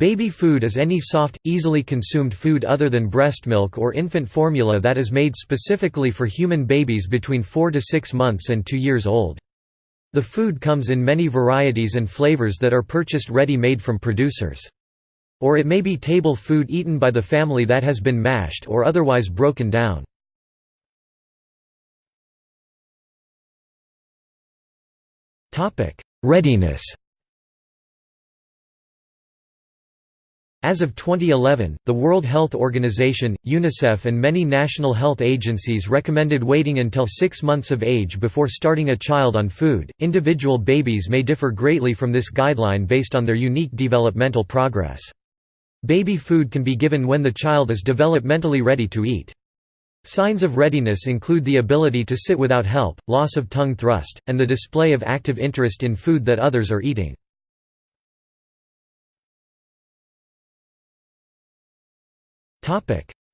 Baby food is any soft, easily consumed food other than breast milk or infant formula that is made specifically for human babies between 4 to 6 months and 2 years old. The food comes in many varieties and flavors that are purchased ready-made from producers. Or it may be table food eaten by the family that has been mashed or otherwise broken down. Readiness As of 2011, the World Health Organization, UNICEF and many national health agencies recommended waiting until 6 months of age before starting a child on food. Individual babies may differ greatly from this guideline based on their unique developmental progress. Baby food can be given when the child is developmentally ready to eat. Signs of readiness include the ability to sit without help, loss of tongue thrust, and the display of active interest in food that others are eating.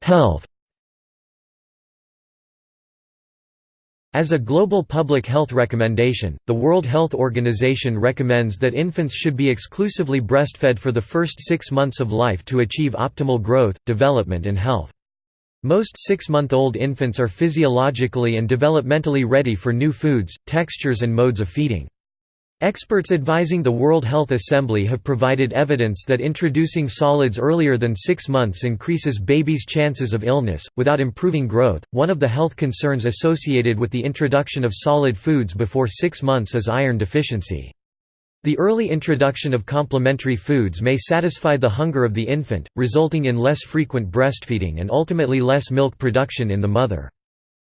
Health As a global public health recommendation, the World Health Organization recommends that infants should be exclusively breastfed for the first six months of life to achieve optimal growth, development and health. Most six-month-old infants are physiologically and developmentally ready for new foods, textures and modes of feeding. Experts advising the World Health Assembly have provided evidence that introducing solids earlier than six months increases babies' chances of illness, without improving growth. One of the health concerns associated with the introduction of solid foods before six months is iron deficiency. The early introduction of complementary foods may satisfy the hunger of the infant, resulting in less frequent breastfeeding and ultimately less milk production in the mother.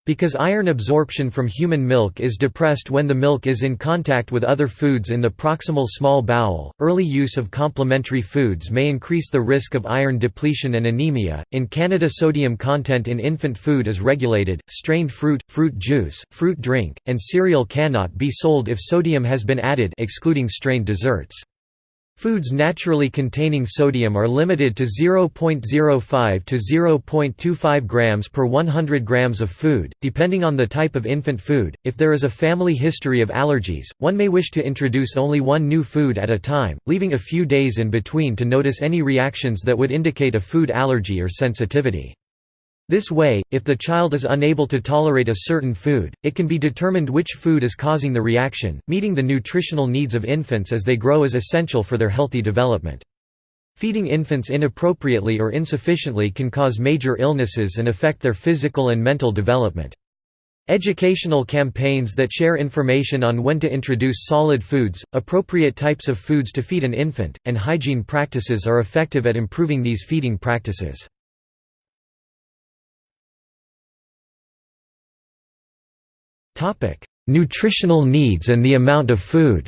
Because iron absorption from human milk is depressed when the milk is in contact with other foods in the proximal small bowel, early use of complementary foods may increase the risk of iron depletion and anemia. In Canada, sodium content in infant food is regulated. Strained fruit, fruit juice, fruit drink, and cereal cannot be sold if sodium has been added, excluding strained desserts. Foods naturally containing sodium are limited to 0.05 to 0.25 grams per 100 grams of food, depending on the type of infant food. If there is a family history of allergies, one may wish to introduce only one new food at a time, leaving a few days in between to notice any reactions that would indicate a food allergy or sensitivity. This way, if the child is unable to tolerate a certain food, it can be determined which food is causing the reaction. Meeting the nutritional needs of infants as they grow is essential for their healthy development. Feeding infants inappropriately or insufficiently can cause major illnesses and affect their physical and mental development. Educational campaigns that share information on when to introduce solid foods, appropriate types of foods to feed an infant, and hygiene practices are effective at improving these feeding practices. Nutritional needs and the amount of food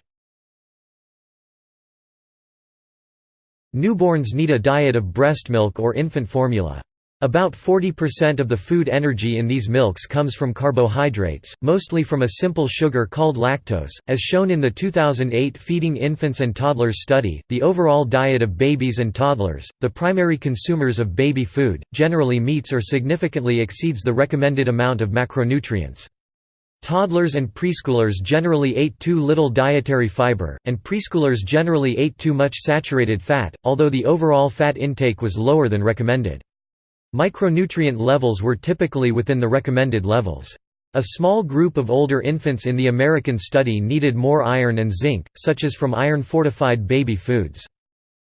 Newborns need a diet of breast milk or infant formula. About 40% of the food energy in these milks comes from carbohydrates, mostly from a simple sugar called lactose. As shown in the 2008 Feeding Infants and Toddlers study, the overall diet of babies and toddlers, the primary consumers of baby food, generally meets or significantly exceeds the recommended amount of macronutrients. Toddlers and preschoolers generally ate too little dietary fiber, and preschoolers generally ate too much saturated fat, although the overall fat intake was lower than recommended. Micronutrient levels were typically within the recommended levels. A small group of older infants in the American study needed more iron and zinc, such as from iron-fortified baby foods.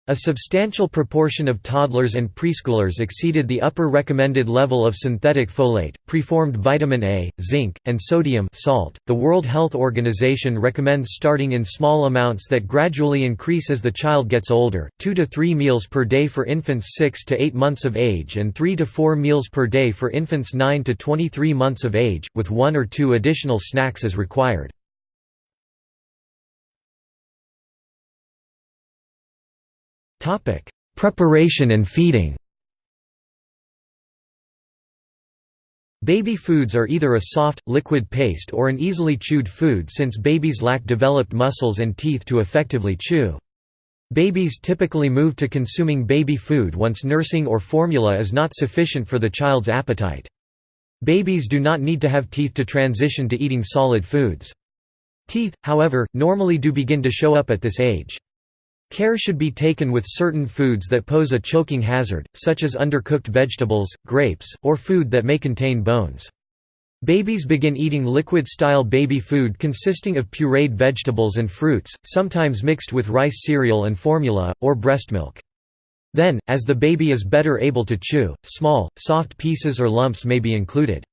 A substantial proportion of toddlers and preschoolers exceeded the upper recommended level of synthetic folate, preformed vitamin A, zinc, and sodium salt. The World Health Organization recommends starting in small amounts that gradually increase as the child gets older, 2 to 3 meals per day for infants 6 to 8 months of age and 3 to 4 meals per day for infants 9 to 23 months of age, with one or two additional snacks as required. Topic: Preparation and feeding. Baby foods are either a soft, liquid paste or an easily chewed food since babies lack developed muscles and teeth to effectively chew. Babies typically move to consuming baby food once nursing or formula is not sufficient for the child's appetite. Babies do not need to have teeth to transition to eating solid foods. Teeth, however, normally do begin to show up at this age. Care should be taken with certain foods that pose a choking hazard, such as undercooked vegetables, grapes, or food that may contain bones. Babies begin eating liquid-style baby food consisting of pureed vegetables and fruits, sometimes mixed with rice cereal and formula, or breast milk. Then, as the baby is better able to chew, small, soft pieces or lumps may be included.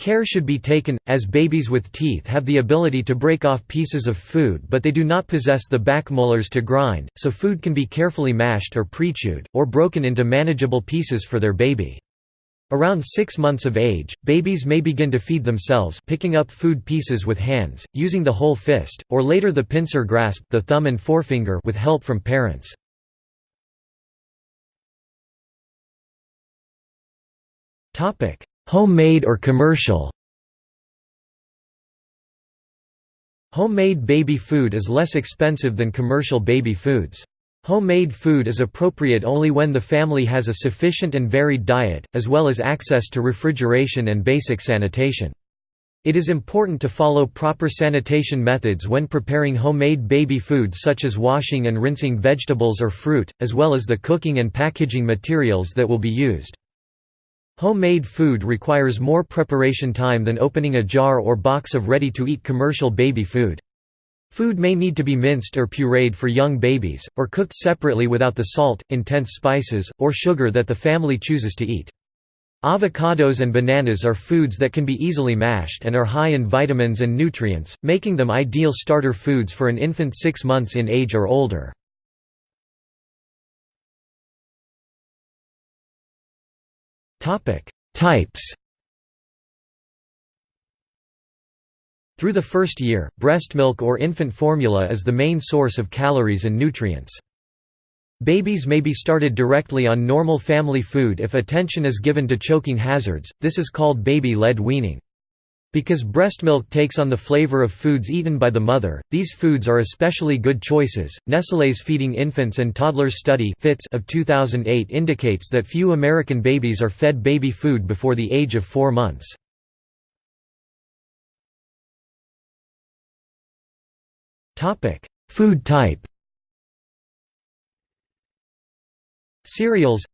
Care should be taken, as babies with teeth have the ability to break off pieces of food but they do not possess the back molars to grind, so food can be carefully mashed or pre-chewed, or broken into manageable pieces for their baby. Around six months of age, babies may begin to feed themselves picking up food pieces with hands, using the whole fist, or later the pincer grasp the thumb and forefinger with help from parents. Homemade or commercial Homemade baby food is less expensive than commercial baby foods. Homemade food is appropriate only when the family has a sufficient and varied diet, as well as access to refrigeration and basic sanitation. It is important to follow proper sanitation methods when preparing homemade baby food such as washing and rinsing vegetables or fruit, as well as the cooking and packaging materials that will be used. Homemade food requires more preparation time than opening a jar or box of ready-to-eat commercial baby food. Food may need to be minced or pureed for young babies, or cooked separately without the salt, intense spices, or sugar that the family chooses to eat. Avocados and bananas are foods that can be easily mashed and are high in vitamins and nutrients, making them ideal starter foods for an infant six months in age or older. Types Through the first year, breast milk or infant formula is the main source of calories and nutrients. Babies may be started directly on normal family food if attention is given to choking hazards, this is called baby-led weaning. Because breast milk takes on the flavor of foods eaten by the mother, these foods are especially good choices. Nestlé's Feeding Infants and Toddlers study of 2008 indicates that few American babies are fed baby food before the age of 4 months. Food type Cereals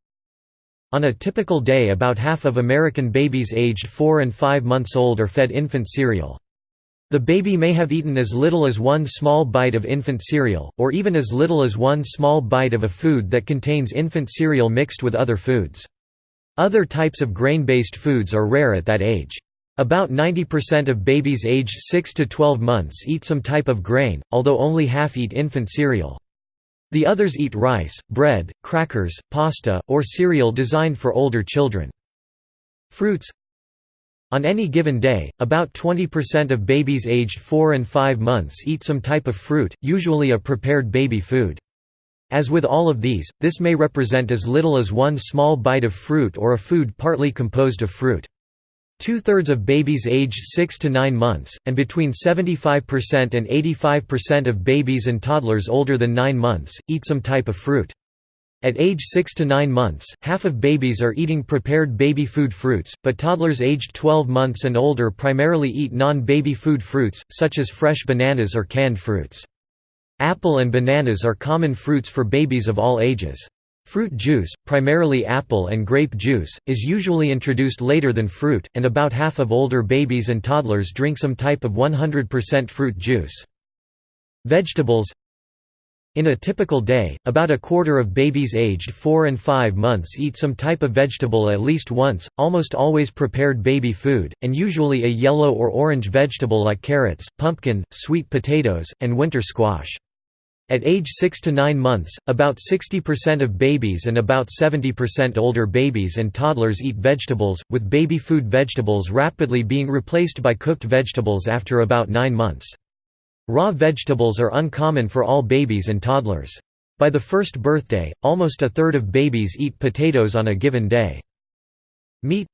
On a typical day about half of American babies aged 4 and 5 months old are fed infant cereal. The baby may have eaten as little as one small bite of infant cereal, or even as little as one small bite of a food that contains infant cereal mixed with other foods. Other types of grain-based foods are rare at that age. About 90% of babies aged 6 to 12 months eat some type of grain, although only half eat infant cereal. The others eat rice, bread, crackers, pasta, or cereal designed for older children. Fruits On any given day, about 20% of babies aged 4 and 5 months eat some type of fruit, usually a prepared baby food. As with all of these, this may represent as little as one small bite of fruit or a food partly composed of fruit. Two-thirds of babies aged 6 to 9 months, and between 75% and 85% of babies and toddlers older than 9 months, eat some type of fruit. At age 6 to 9 months, half of babies are eating prepared baby food fruits, but toddlers aged 12 months and older primarily eat non-baby food fruits, such as fresh bananas or canned fruits. Apple and bananas are common fruits for babies of all ages. Fruit juice, primarily apple and grape juice, is usually introduced later than fruit, and about half of older babies and toddlers drink some type of 100% fruit juice. Vegetables In a typical day, about a quarter of babies aged 4 and 5 months eat some type of vegetable at least once, almost always prepared baby food, and usually a yellow or orange vegetable like carrots, pumpkin, sweet potatoes, and winter squash. At age 6 to 9 months, about 60% of babies and about 70% older babies and toddlers eat vegetables, with baby food vegetables rapidly being replaced by cooked vegetables after about 9 months. Raw vegetables are uncommon for all babies and toddlers. By the first birthday, almost a third of babies eat potatoes on a given day. Meat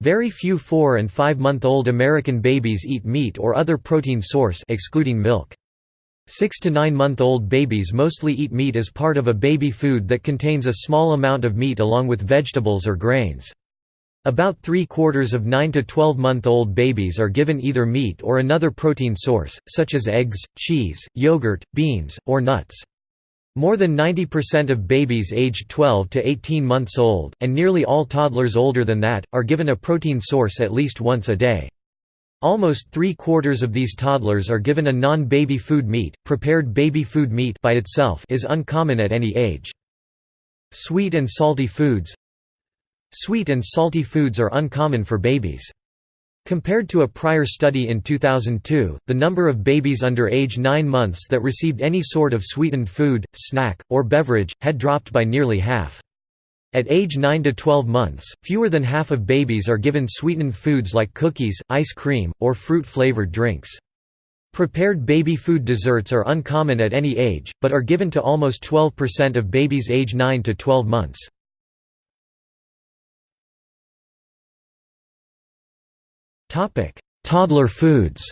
Very few 4 and 5 month old American babies eat meat or other protein source excluding milk. Six to nine month old babies mostly eat meat as part of a baby food that contains a small amount of meat along with vegetables or grains. About three-quarters of 9 to 12 month old babies are given either meat or another protein source, such as eggs, cheese, yogurt, beans, or nuts. More than 90% of babies aged 12 to 18 months old, and nearly all toddlers older than that, are given a protein source at least once a day. Almost three-quarters of these toddlers are given a non-baby food meat. Prepared baby food meat by itself is uncommon at any age. Sweet and salty foods Sweet and salty foods are uncommon for babies. Compared to a prior study in 2002, the number of babies under age 9 months that received any sort of sweetened food, snack, or beverage, had dropped by nearly half. At age 9 to 12 months, fewer than half of babies are given sweetened foods like cookies, ice cream, or fruit-flavored drinks. Prepared baby food desserts are uncommon at any age, but are given to almost 12% of babies age 9 to 12 months. Toddler foods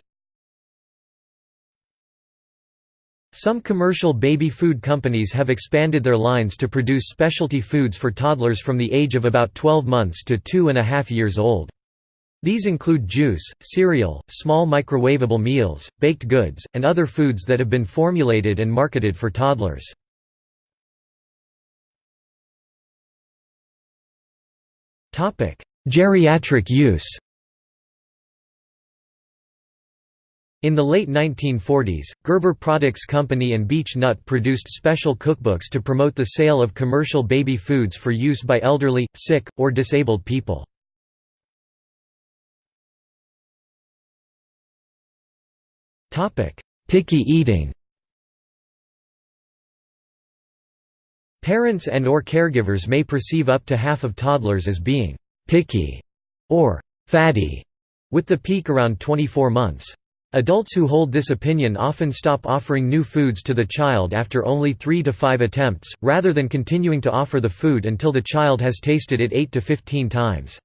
Some commercial baby food companies have expanded their lines to produce specialty foods for toddlers from the age of about 12 months to two and a half years old. These include juice, cereal, small microwavable meals, baked goods, and other foods that have been formulated and marketed for toddlers. Geriatric use In the late 1940s, Gerber Products Company and Beech Nut produced special cookbooks to promote the sale of commercial baby foods for use by elderly, sick, or disabled people. Picky eating Parents and or caregivers may perceive up to half of toddlers as being «picky» or «fatty», with the peak around 24 months. Adults who hold this opinion often stop offering new foods to the child after only three to five attempts, rather than continuing to offer the food until the child has tasted it 8 to 15 times.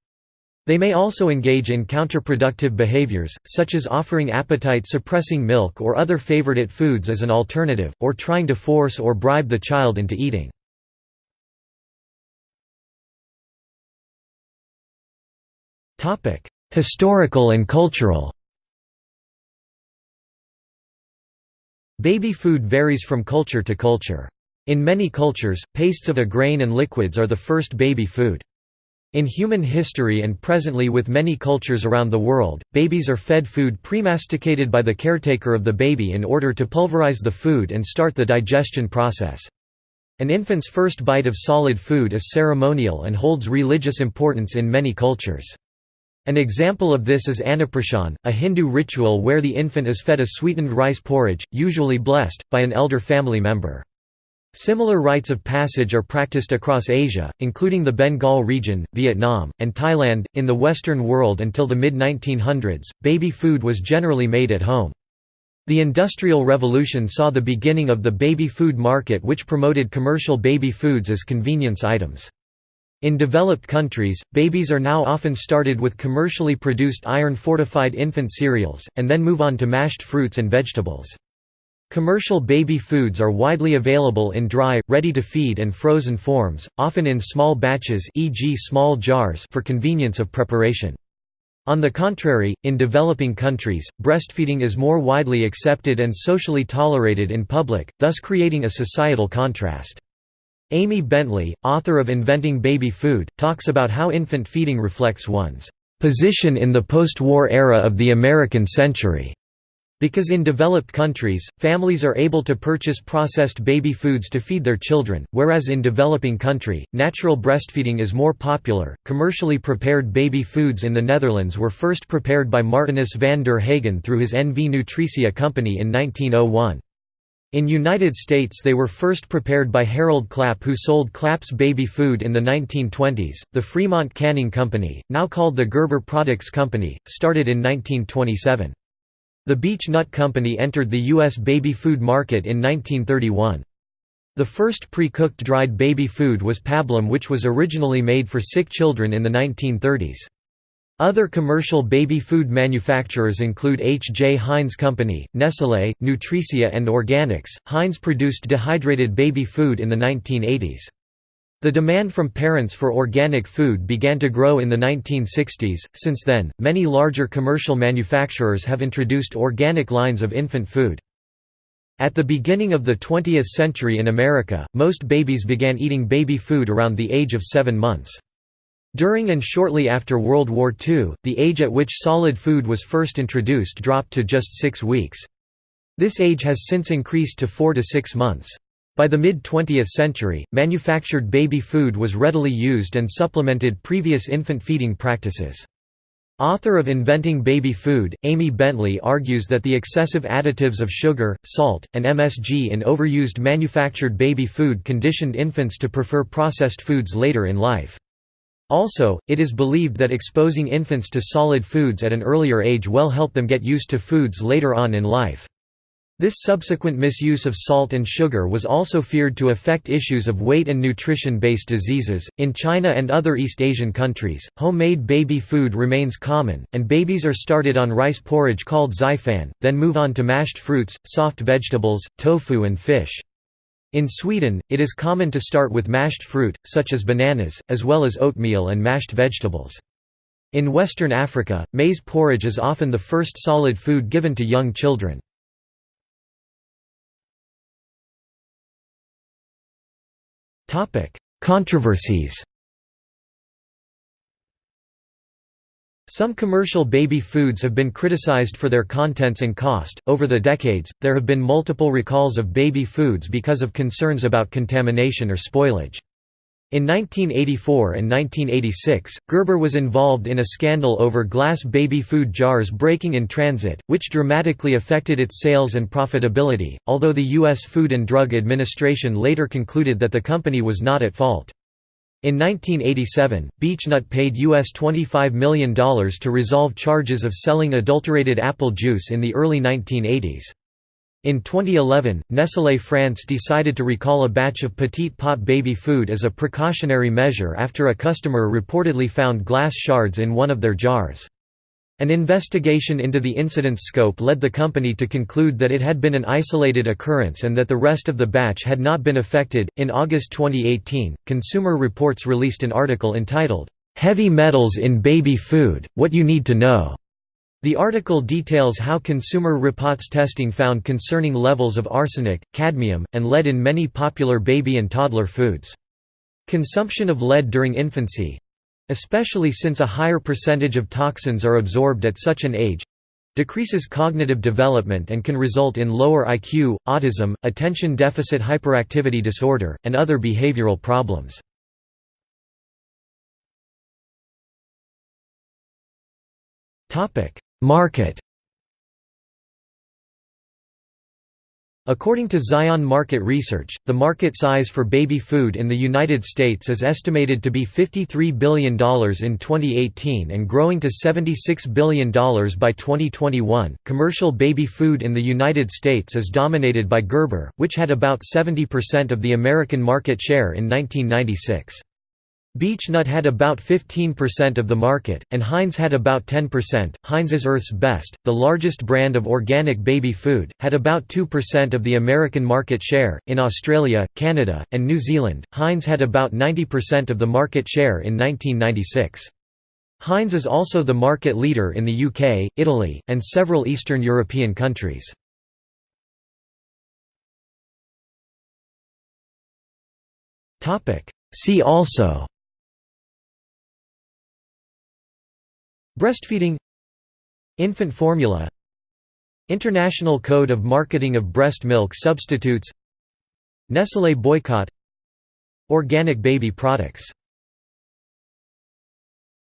They may also engage in counterproductive behaviors, such as offering appetite-suppressing milk or other favorite foods as an alternative, or trying to force or bribe the child into eating. Historical and cultural Baby food varies from culture to culture. In many cultures, pastes of a grain and liquids are the first baby food. In human history and presently with many cultures around the world, babies are fed food premasticated by the caretaker of the baby in order to pulverize the food and start the digestion process. An infant's first bite of solid food is ceremonial and holds religious importance in many cultures. An example of this is Annaprashan, a Hindu ritual where the infant is fed a sweetened rice porridge, usually blessed, by an elder family member. Similar rites of passage are practiced across Asia, including the Bengal region, Vietnam, and Thailand. In the Western world until the mid 1900s, baby food was generally made at home. The Industrial Revolution saw the beginning of the baby food market, which promoted commercial baby foods as convenience items. In developed countries, babies are now often started with commercially produced iron-fortified infant cereals, and then move on to mashed fruits and vegetables. Commercial baby foods are widely available in dry, ready-to-feed and frozen forms, often in small batches e.g. small jars for convenience of preparation. On the contrary, in developing countries, breastfeeding is more widely accepted and socially tolerated in public, thus creating a societal contrast. Amy Bentley, author of Inventing Baby Food, talks about how infant feeding reflects one's position in the post-war era of the American century. Because in developed countries, families are able to purchase processed baby foods to feed their children, whereas in developing country, natural breastfeeding is more popular. Commercially prepared baby foods in the Netherlands were first prepared by Martinus van der Hagen through his NV Nutricia company in 1901. In United States they were first prepared by Harold Clapp who sold Clapp's baby food in the 1920s. The Fremont Canning Company, now called the Gerber Products Company, started in 1927. The Beech Nut Company entered the U.S. baby food market in 1931. The first pre-cooked dried baby food was pablum which was originally made for sick children in the 1930s. Other commercial baby food manufacturers include H. J. Heinz Company, Nestlé, Nutricia and Organix. Heinz produced dehydrated baby food in the 1980s. The demand from parents for organic food began to grow in the 1960s. Since then, many larger commercial manufacturers have introduced organic lines of infant food. At the beginning of the 20th century in America, most babies began eating baby food around the age of seven months. During and shortly after World War II, the age at which solid food was first introduced dropped to just six weeks. This age has since increased to four to six months. By the mid-20th century, manufactured baby food was readily used and supplemented previous infant feeding practices. Author of Inventing Baby Food, Amy Bentley argues that the excessive additives of sugar, salt, and MSG in overused manufactured baby food conditioned infants to prefer processed foods later in life. Also, it is believed that exposing infants to solid foods at an earlier age will help them get used to foods later on in life. This subsequent misuse of salt and sugar was also feared to affect issues of weight and nutrition based diseases. In China and other East Asian countries, homemade baby food remains common, and babies are started on rice porridge called xifan, then move on to mashed fruits, soft vegetables, tofu, and fish. In Sweden, it is common to start with mashed fruit, such as bananas, as well as oatmeal and mashed vegetables. In Western Africa, maize porridge is often the first solid food given to young children. Controversies Some commercial baby foods have been criticized for their contents and cost. Over the decades, there have been multiple recalls of baby foods because of concerns about contamination or spoilage. In 1984 and 1986, Gerber was involved in a scandal over glass baby food jars breaking in transit, which dramatically affected its sales and profitability, although the U.S. Food and Drug Administration later concluded that the company was not at fault. In 1987, Beech-Nut paid US $25 million to resolve charges of selling adulterated apple juice in the early 1980s. In 2011, Nestlé France decided to recall a batch of Petite Pot baby food as a precautionary measure after a customer reportedly found glass shards in one of their jars. An investigation into the incident's scope led the company to conclude that it had been an isolated occurrence and that the rest of the batch had not been affected. In August 2018, Consumer Reports released an article entitled, Heavy Metals in Baby Food What You Need to Know. The article details how Consumer Reports testing found concerning levels of arsenic, cadmium, and lead in many popular baby and toddler foods. Consumption of lead during infancy especially since a higher percentage of toxins are absorbed at such an age decreases cognitive development and can result in lower IQ, autism, attention deficit hyperactivity disorder, and other behavioral problems. Market According to Zion Market Research, the market size for baby food in the United States is estimated to be $53 billion in 2018 and growing to $76 billion by 2021. Commercial baby food in the United States is dominated by Gerber, which had about 70% of the American market share in 1996. Beech-Nut had about 15% of the market, and Heinz had about 10%. Heinz's Earth's Best, the largest brand of organic baby food, had about 2% of the American market share. In Australia, Canada, and New Zealand, Heinz had about 90% of the market share in 1996. Heinz is also the market leader in the UK, Italy, and several Eastern European countries. See also Breastfeeding. Infant formula. International Code of Marketing of Breast Milk Substitutes. Nestlé boycott. Organic baby products